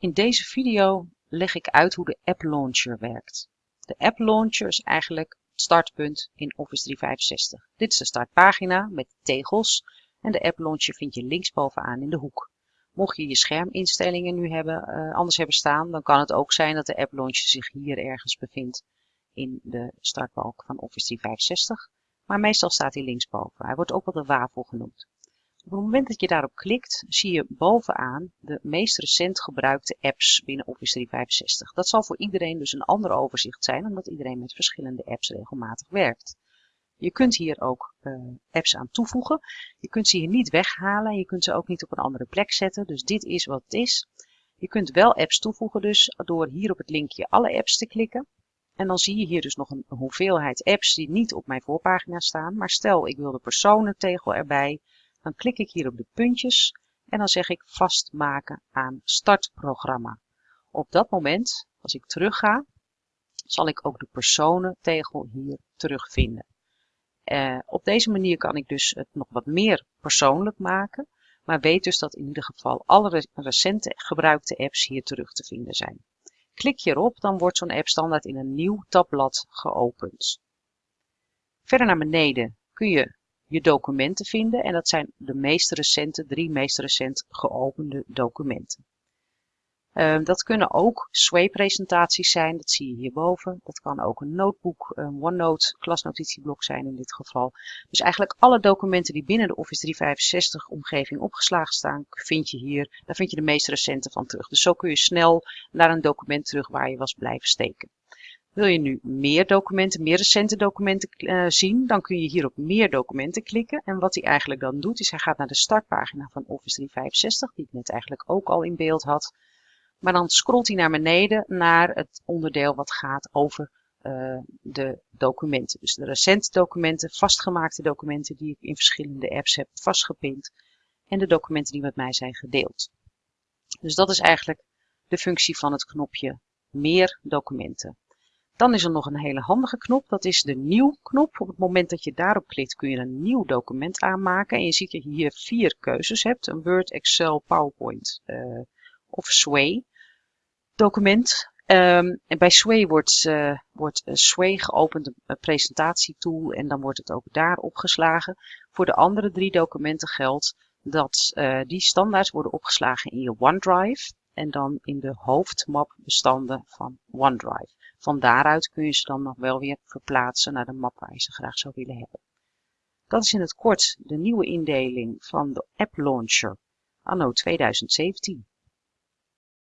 In deze video leg ik uit hoe de App Launcher werkt. De App Launcher is eigenlijk het startpunt in Office 365. Dit is de startpagina met tegels en de App Launcher vind je linksbovenaan in de hoek. Mocht je je scherminstellingen nu hebben, uh, anders hebben staan, dan kan het ook zijn dat de App Launcher zich hier ergens bevindt in de startbalk van Office 365. Maar meestal staat hij linksboven. Hij wordt ook wel de wafel genoemd. Op het moment dat je daarop klikt, zie je bovenaan de meest recent gebruikte apps binnen Office 365. Dat zal voor iedereen dus een ander overzicht zijn, omdat iedereen met verschillende apps regelmatig werkt. Je kunt hier ook uh, apps aan toevoegen. Je kunt ze hier niet weghalen en je kunt ze ook niet op een andere plek zetten. Dus dit is wat het is. Je kunt wel apps toevoegen dus door hier op het linkje alle apps te klikken. En dan zie je hier dus nog een hoeveelheid apps die niet op mijn voorpagina staan. Maar stel ik wil de personentegel erbij, dan klik ik hier op de puntjes en dan zeg ik vastmaken aan startprogramma. Op dat moment, als ik terug ga, zal ik ook de personentegel hier terugvinden. Uh, op deze manier kan ik dus het nog wat meer persoonlijk maken, maar weet dus dat in ieder geval alle recente gebruikte apps hier terug te vinden zijn. Klik je erop, dan wordt zo'n app standaard in een nieuw tabblad geopend. Verder naar beneden kun je je documenten vinden en dat zijn de meest recente, drie meest recent geopende documenten. Uh, dat kunnen ook Sway-presentaties zijn, dat zie je hierboven. Dat kan ook een notebook, een OneNote klasnotitieblok zijn in dit geval. Dus eigenlijk alle documenten die binnen de Office 365 omgeving opgeslagen staan, vind je hier. Daar vind je de meest recente van terug. Dus zo kun je snel naar een document terug waar je was blijven steken. Wil je nu meer documenten, meer recente documenten uh, zien, dan kun je hier op meer documenten klikken. En wat hij eigenlijk dan doet, is hij gaat naar de startpagina van Office 365, die ik net eigenlijk ook al in beeld had. Maar dan scrolt hij naar beneden naar het onderdeel wat gaat over uh, de documenten. Dus de recente documenten, vastgemaakte documenten die ik in verschillende apps heb vastgepind. En de documenten die met mij zijn gedeeld. Dus dat is eigenlijk de functie van het knopje meer documenten. Dan is er nog een hele handige knop, dat is de nieuw knop. Op het moment dat je daarop klikt kun je een nieuw document aanmaken. En je ziet dat je hier vier keuzes hebt, een Word, Excel, PowerPoint uh, of Sway document. Um, en bij Sway wordt, uh, wordt uh, Sway geopend, een presentatietool, en dan wordt het ook daar opgeslagen. Voor de andere drie documenten geldt dat die standaard worden opgeslagen in je OneDrive en dan in de hoofdmapbestanden van OneDrive. Van daaruit kun je ze dan nog wel weer verplaatsen naar de map waar je ze graag zou willen hebben. Dat is in het kort de nieuwe indeling van de App Launcher anno 2017.